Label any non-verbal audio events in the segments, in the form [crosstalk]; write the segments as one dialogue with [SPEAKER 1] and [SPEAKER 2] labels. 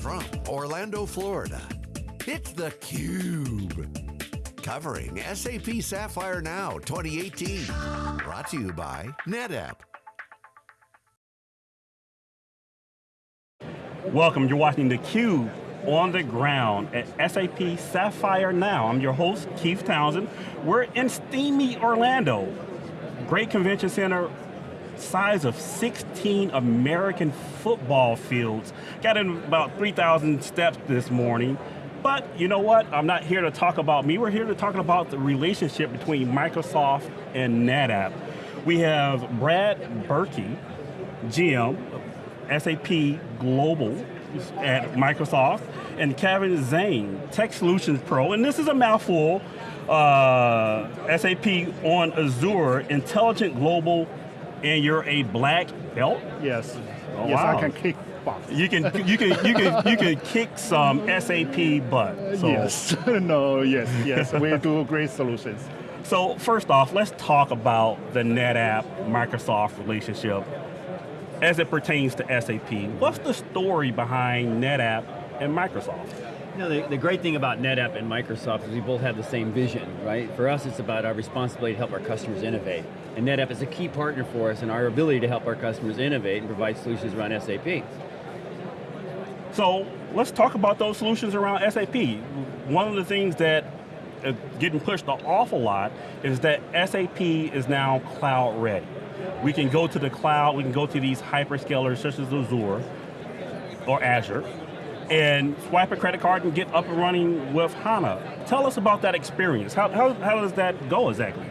[SPEAKER 1] from Orlando, Florida, it's theCUBE. Covering SAP Sapphire Now 2018. Brought to you by NetApp.
[SPEAKER 2] Welcome, you're watching theCUBE on the ground at SAP Sapphire Now. I'm your host, Keith Townsend. We're in steamy Orlando. Great convention center, size of 16 American football fields. Got in about 3,000 steps this morning. But you know what? I'm not here to talk about me. We're here to talk about the relationship between Microsoft and NetApp. We have Brad Berkey, GM, SAP Global at Microsoft, and Kevin Zane, Tech Solutions Pro, and this is a mouthful, uh, SAP on Azure, Intelligent Global and you're a black belt?
[SPEAKER 3] Yes.
[SPEAKER 2] Oh,
[SPEAKER 3] yes,
[SPEAKER 2] wow.
[SPEAKER 3] I can kick.
[SPEAKER 2] You can you can you can you can kick some SAP butt. So.
[SPEAKER 3] Yes. [laughs] no. Yes. Yes. we do great solutions.
[SPEAKER 2] So first off, let's talk about the NetApp Microsoft relationship as it pertains to SAP. What's the story behind NetApp and Microsoft?
[SPEAKER 4] You know, the, the, great thing about NetApp and Microsoft is we both have the same vision, right? For us, it's about our responsibility to help our customers innovate. And NetApp is a key partner for us in our ability to help our customers innovate and provide solutions around SAP.
[SPEAKER 2] So, let's talk about those solutions around SAP. One of the things that is getting pushed an awful lot is that SAP is now cloud ready. We can go to the cloud, we can go to these hyperscalers such as Azure or Azure, and swipe a credit card and get up and running with HANA. Tell us about that experience. How, how, how does that go exactly?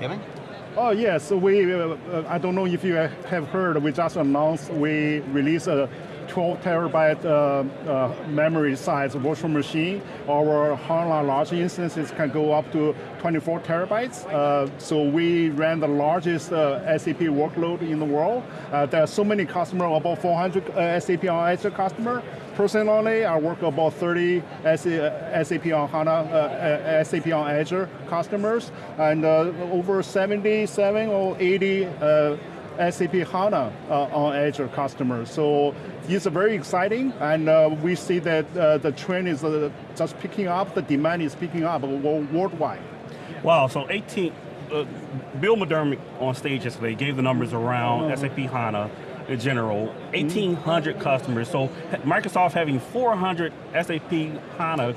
[SPEAKER 4] Kevin?
[SPEAKER 3] Oh yes, we, uh, I don't know if you have heard, we just announced we released a 12 terabyte uh, uh, memory size virtual machine. Our HANA large instances can go up to 24 terabytes. Uh, so we ran the largest uh, SAP workload in the world. There are so many customers, about 400 uh, SAP on Azure customer. Personally, I work about 30 SAP on HANA, SAP on Azure customers, and over 77 or 80 SAP HANA uh, on Azure customers. So it's very exciting, and uh, we see that uh, the trend is uh, just picking up, the demand is picking up worldwide.
[SPEAKER 2] Wow, so 18, uh, Bill McDermott on stage yesterday gave the numbers around SAP HANA in general, 1,800 mm -hmm. customers, so Microsoft having 400 SAP HANA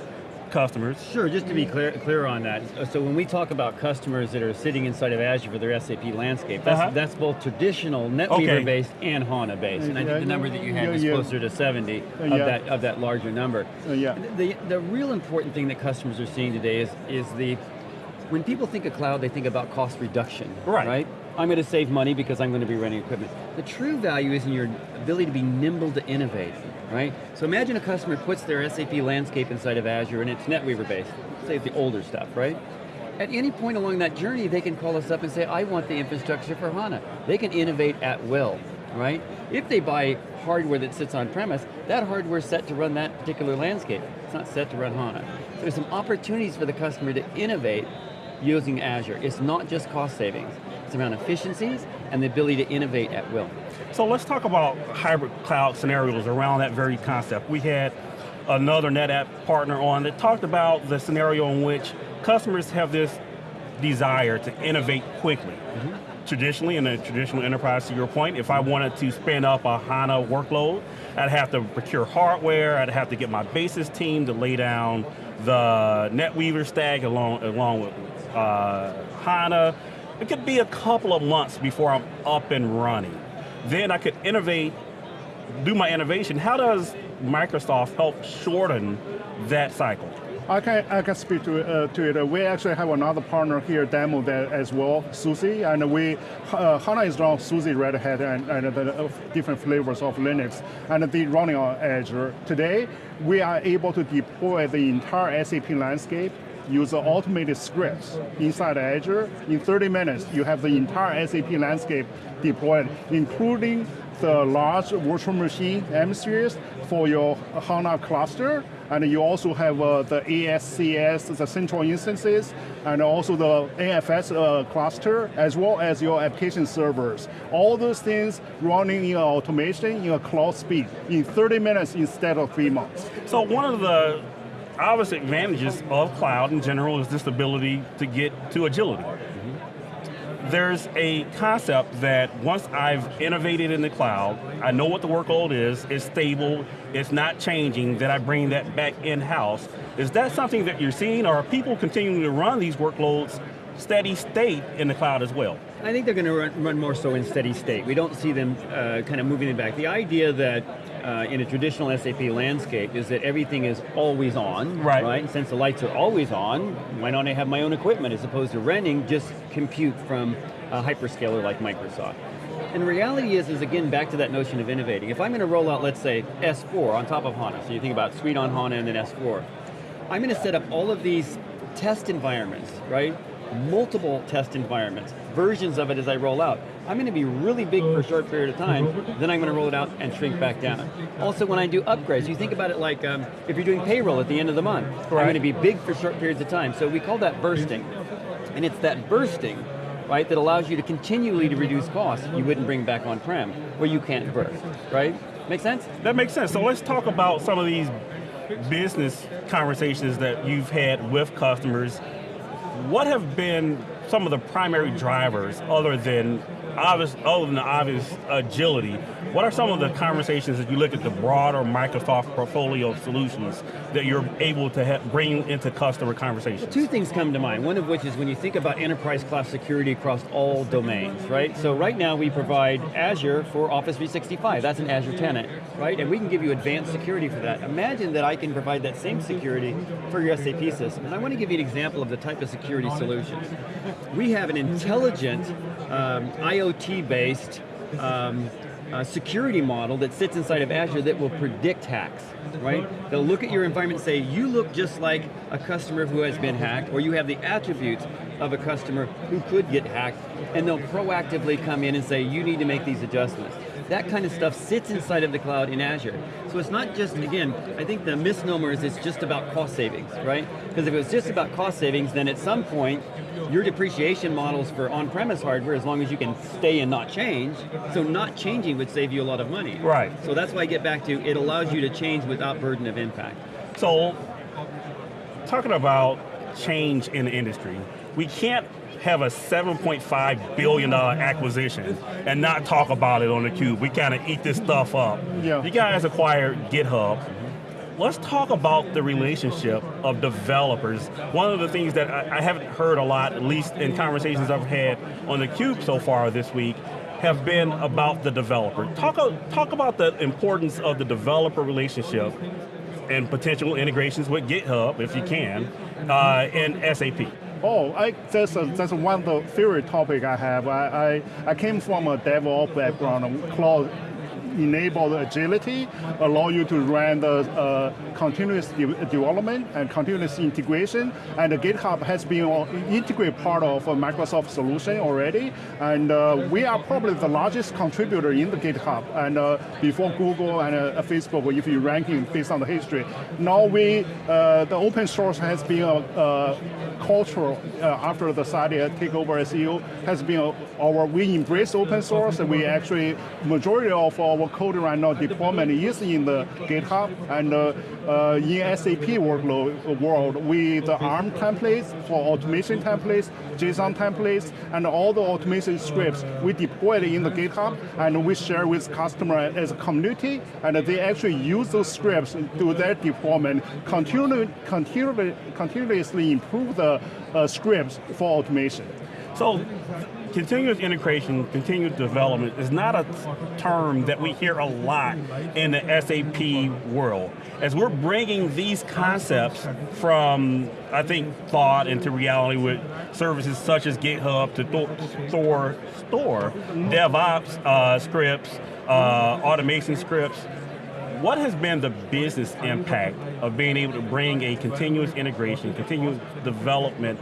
[SPEAKER 2] customers.
[SPEAKER 4] Sure, just to be clear, clear on that. So when we talk about customers that are sitting inside of Azure for their SAP landscape, that's, uh -huh. that's both traditional NetWeaver-based okay. and HANA-based. And I think the number that you had yeah, was yeah. closer to 70 uh, of, that, of that larger number.
[SPEAKER 3] Uh, yeah.
[SPEAKER 4] The, the real important thing that customers are seeing today is, is the, when people think of cloud, they think about cost reduction,
[SPEAKER 2] right?
[SPEAKER 4] right? I'm going to save money because I'm going to be running equipment. The true value is in your ability to be nimble to innovate, right? So imagine a customer puts their SAP landscape inside of Azure and it's NetWeaver based, say the older stuff, right? At any point along that journey, they can call us up and say, I want the infrastructure for HANA. They can innovate at will, right? If they buy hardware that sits on premise, that hardware is set to run that particular landscape. It's not set to run HANA. There's some opportunities for the customer to innovate using Azure. It's not just cost savings. It's around efficiencies and the ability to innovate at will.
[SPEAKER 2] So let's talk about hybrid cloud scenarios around that very concept. We had another NetApp partner on that talked about the scenario in which customers have this desire to innovate quickly. Mm -hmm. Traditionally, in a traditional enterprise, to your point, if I wanted to spin up a HANA workload, I'd have to procure hardware, I'd have to get my basis team to lay down the NetWeaver stack along, along with uh, HANA, it could be a couple of months before I'm up and running. Then I could innovate, do my innovation. How does Microsoft help shorten that cycle?
[SPEAKER 3] I can, I can speak to, uh, to it. We actually have another partner here demo that as well, SUSE, and we, uh, HANA is on SUSE, Red Hat, and, and the uh, different flavors of Linux, and they running on Azure. Today, we are able to deploy the entire SAP landscape use automated scripts inside Azure. In 30 minutes, you have the entire SAP landscape deployed, including the large virtual machine M series for your HANA cluster, and you also have uh, the ASCS, the central instances, and also the AFS uh, cluster, as well as your application servers. All those things running in automation in a cloud speed in 30 minutes instead of three months.
[SPEAKER 2] So one of the obvious advantages of cloud in general is this ability to get to agility. There's a concept that once I've innovated in the cloud, I know what the workload is, it's stable, it's not changing, that I bring that back in-house. Is that something that you're seeing, or are people continuing to run these workloads steady state in the cloud as well?
[SPEAKER 4] I think they're going to run, run more so in steady state. We don't see them uh, kind of moving it back. The idea that uh, in a traditional SAP landscape is that everything is always on,
[SPEAKER 2] right?
[SPEAKER 4] right? And Since the lights are always on, why don't I have my own equipment as opposed to renting just compute from a hyperscaler like Microsoft? And the reality is, is again, back to that notion of innovating. If I'm going to roll out, let's say, S4 on top of HANA, so you think about Suite on HANA and then S4, I'm going to set up all of these test environments, right? multiple test environments, versions of it as I roll out. I'm going to be really big for a short period of time, then I'm going to roll it out and shrink back down. Also when I do upgrades, you think about it like um, if you're doing payroll at the end of the month, right. I'm going to be big for short periods of time. So we call that bursting. And it's that bursting right, that allows you to continually to reduce costs you wouldn't bring back on-prem, where you can't burst, right? Make sense?
[SPEAKER 2] That makes sense. So let's talk about some of these business conversations that you've had with customers what have been some of the primary drivers other than obvious, other than the obvious agility, what are some of the conversations as you look at the broader Microsoft portfolio of solutions that you're able to bring into customer conversations?
[SPEAKER 4] Well, two things come to mind, one of which is when you think about enterprise class security across all domains, right? So right now we provide Azure for Office 365, that's an Azure tenant, right? And we can give you advanced security for that. Imagine that I can provide that same security for your SAP system. And I want to give you an example of the type of security solutions. We have an intelligent um, IoT-based um, uh, security model that sits inside of Azure that will predict hacks, right? They'll look at your environment and say, you look just like a customer who has been hacked, or you have the attributes of a customer who could get hacked, and they'll proactively come in and say, you need to make these adjustments. That kind of stuff sits inside of the cloud in Azure. So it's not just, again, I think the misnomer is it's just about cost savings, right? Because if it was just about cost savings, then at some point, your depreciation models for on-premise hardware, as long as you can stay and not change, so not changing would save you a lot of money.
[SPEAKER 2] Right.
[SPEAKER 4] So that's why I get back to, it allows you to change without burden of impact.
[SPEAKER 2] So, talking about change in the industry, we can't have a $7.5 billion acquisition and not talk about it on theCUBE. We kind of eat this stuff up. Yeah. You guys acquired GitHub. Let's talk about the relationship of developers. One of the things that I, I haven't heard a lot, at least in conversations I've had on theCUBE so far this week, have been about the developer. Talk, talk about the importance of the developer relationship and potential integrations with GitHub, if you can, uh, in SAP.
[SPEAKER 3] Oh, I, that's, a, that's one the favorite topic I have. I, I, I came from a DevOps background, cloud enable the agility, allow you to run the uh, continuous de development and continuous integration. And GitHub has been an integrated part of a Microsoft solution already. And uh, we are probably the largest contributor in the GitHub. And uh, before Google and uh, Facebook, if you ranking based on the history. Now we, uh, the open source has been a, a cultural, uh, after the Satya takeover CEO, has been our, we embrace open source. And we actually, majority of our our code right now deployment is in the GitHub and uh, in SAP workload world with the ARM templates for automation templates, JSON templates, and all the automation scripts we deploy it in the GitHub and we share with customer as a community and they actually use those scripts to their deployment, continually, continually, continuously improve the uh, scripts for automation.
[SPEAKER 2] So continuous integration, continuous development is not a term that we hear a lot in the SAP world. As we're bringing these concepts from, I think, thought into reality with services such as GitHub to Thor Store, DevOps uh, scripts, uh, automation scripts, what has been the business impact of being able to bring a continuous integration, continuous development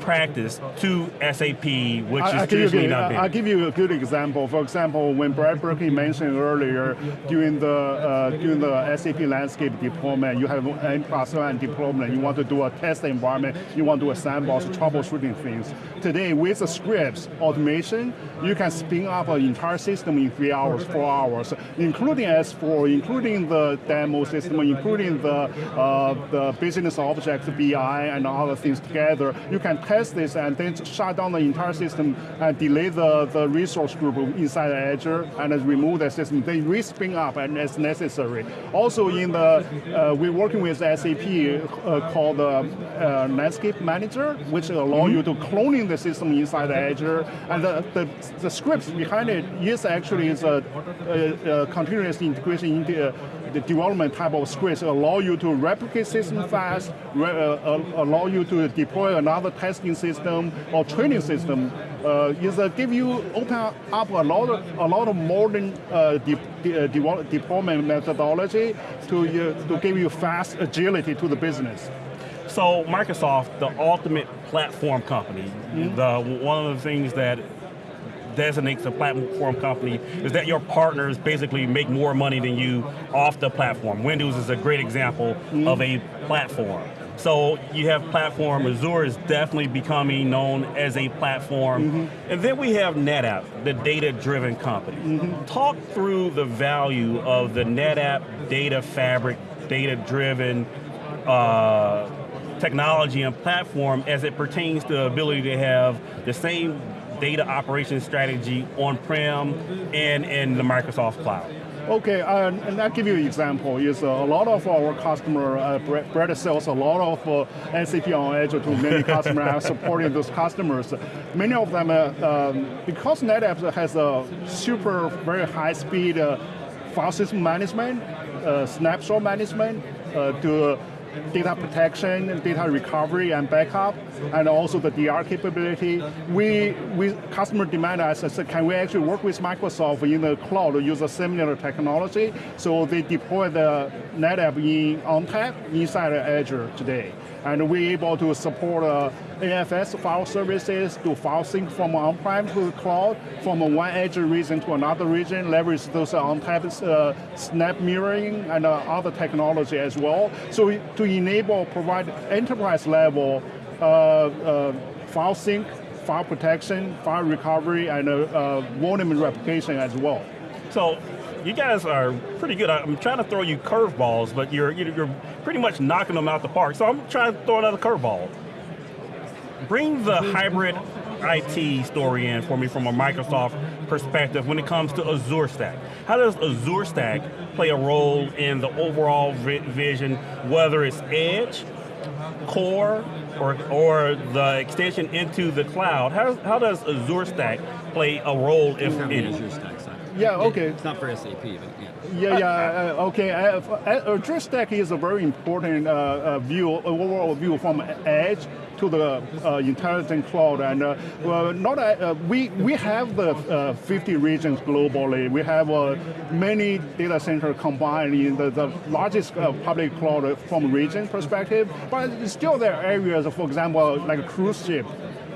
[SPEAKER 2] practice to SAP, which
[SPEAKER 3] I-
[SPEAKER 2] is
[SPEAKER 3] you,
[SPEAKER 2] traditionally not
[SPEAKER 3] I'll give you a good example. For example, when Brad Berkey [laughs] mentioned earlier, during the uh, during the SAP landscape deployment, you have an one deployment. You want to do a test environment. You want to do a sandbox troubleshooting things. Today, with the scripts automation, you can spin up an entire system in three hours, four hours, including S4, including the demo system, including the uh, the business objects, BI, and other things together. You can test this and then shut down the entire system and delete the, the resource group inside Azure and remove the system. They respin up and as necessary. Also in the, uh, we're working with SAP uh, called the uh, Landscape Manager, which allow you to cloning the system inside the Azure. And the, the, the scripts behind it is actually is a, a, a continuous integration into uh, the development type of scripts allow you to replicate system fast, re- uh, uh, allow you to deploy another testing system or training system. Uh, is uh, give you open up a lot of a lot of modern uh, de- de- uh, deployment methodology to to give you fast agility to the business.
[SPEAKER 2] So Microsoft, the ultimate platform company, the one of the things that designates a platform company is that your partners basically make more money than you off the platform. Windows is a great example of a platform. So you have platform, Azure is definitely becoming known as a platform. And then we have NetApp, the data-driven company. Talk through the value of the NetApp data fabric, data-driven uh, technology and platform as it pertains to the ability to have the same data operation strategy on-prem and in the Microsoft cloud.
[SPEAKER 3] Okay, uh, and I'll give you an example. Is uh, a lot of our customer, uh, Brett sells a lot of uh, SAP on Azure to many customers and supporting those customers. Many of them, uh, um, because NetApp has a super, very high speed uh, file system management, uh, snapshot management, uh, to data protection, data recovery and backup, and also the DR capability. We, we customer demand us, said, can we actually work with Microsoft in the cloud to use a similar technology? So they deploy the NetApp in ONTAP inside Azure today. And we're able to support uh, AFS file services to file sync from on-prem to the cloud, from one Azure region to another region, leverage those ONTAP uh, snap mirroring and uh, other technology as well. So to enable, provide enterprise level uh, uh, file sync, file protection, file recovery, and uh, uh, volume replication as well.
[SPEAKER 2] So you guys are pretty good. I'm trying to throw you curveballs, but you're you're pretty much knocking them out the park. So I'm trying to throw another curveball. Bring the hybrid IT story in for me from a Microsoft perspective when it comes to Azure Stack. How does Azure Stack play a role in the overall vi- vision, whether it's edge, core, or, or the extension into the cloud? How, how does Azure Stack play a role, if
[SPEAKER 4] Not
[SPEAKER 2] any?
[SPEAKER 4] Azure Stack side.
[SPEAKER 3] Yeah, okay.
[SPEAKER 4] It's not for SAP, but yeah.
[SPEAKER 3] Yeah, yeah, uh, okay. Uh, uh, Azure Stack is a very important uh, uh, view, overall view from edge to the uh, intelligent cloud. And uh, well, not uh, we we have the uh, 50 regions globally. We have many data centers combined in the, the largest public cloud from region perspective. But still, there are areas, for example, like a cruise ship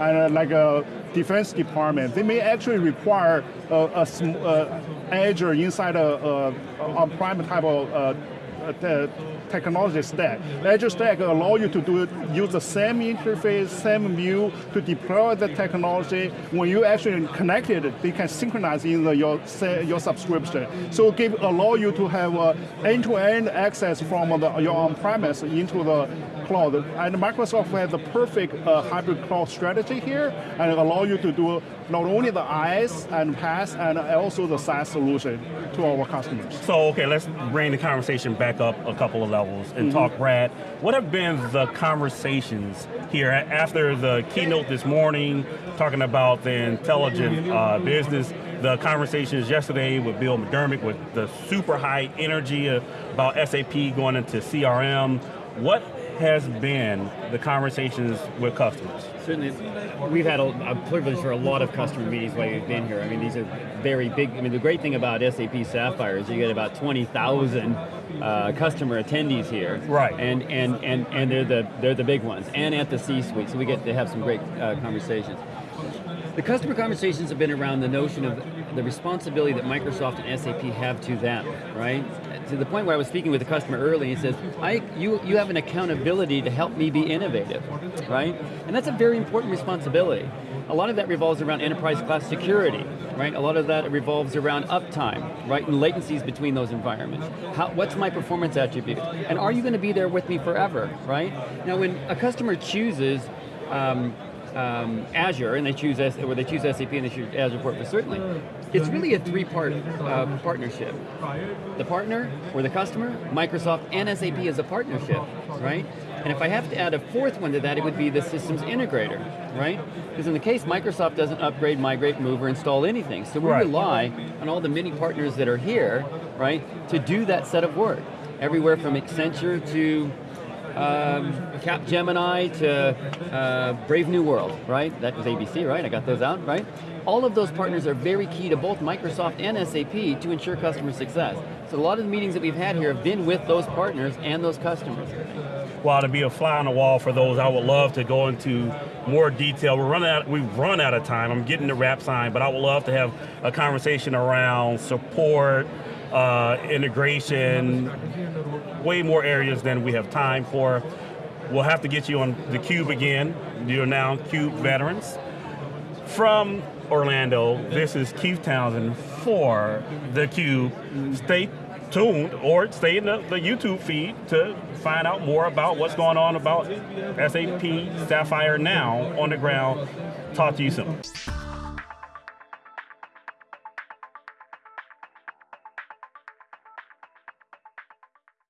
[SPEAKER 3] and like a defense department, they may actually require a uh, Azure inside a, a, a prime type of uh, technology stack. Azure Stack allow you to do use the same interface, same view to deploy the technology. When you actually connect it, they can synchronize in the, your your subscription. So give allow you to have uh, end-to-end access from the, your on-premise into the cloud. And Microsoft has the perfect uh, hybrid cloud strategy here, and allow you to do not only the IaaS and PaaS, and also the SaaS solution to our customers.
[SPEAKER 2] So, okay, let's bring the conversation back up a couple of levels and talk, Brad. What have been the conversations here after the keynote this morning, talking about the intelligent uh, business? The conversations yesterday with Bill McDermott with the super high energy uh, about SAP going into CRM. What has been the conversations with customers?
[SPEAKER 4] Certainly, we've had a, a privilege for a lot of customer meetings while we've been here. I mean, these are very big. I mean, the great thing about SAP Sapphire is you get about 20,000 uh, customer attendees here.
[SPEAKER 2] Right.
[SPEAKER 4] And and and and they're the they're the big ones, and at the C-suite, so we get to have some great uh, conversations. The customer conversations have been around the notion of the responsibility that Microsoft and SAP have to them, right? To the point where I was speaking with a customer early, he says, I, you, you have an accountability to help me be innovative, right? And that's a very important responsibility. A lot of that revolves around enterprise class security, right? A lot of that revolves around uptime, right? And latencies between those environments. How, what's my performance attribute? And are you going to be there with me forever, right? Now when a customer chooses um, um, Azure and they choose or they choose SAP and they choose Azure for it, certainly. It's really a three-part uh, partnership. The partner or the customer, Microsoft and SAP as a partnership, right? And if I have to add a fourth one to that, it would be the systems integrator, right? Because in the case Microsoft doesn't upgrade, migrate, move, or install anything. So we
[SPEAKER 2] Right.
[SPEAKER 4] rely on all the many partners that are here, right, to do that set of work. Everywhere from Accenture to um, Capgemini to uh, Brave New World, right? That was ABC, right? I got those out, right? All of those partners are very key to both Microsoft and SAP to ensure customer success. So a lot of the meetings that we've had here have been with those partners and those customers.
[SPEAKER 2] Well, to be a fly on the wall for those, I would love to go into more detail. We're running out, we've run out of time. I'm getting the wrap sign, but I would love to have a conversation around support, uh, integration, way more areas than we have time for. We'll have to get you on the Cube again. You're now Cube veterans. From Orlando, this is Keith Townsend for the Cube. Stay tuned or stay in the, the YouTube feed to find out more about what's going on about SAP Sapphire now on the ground. Talk to you soon.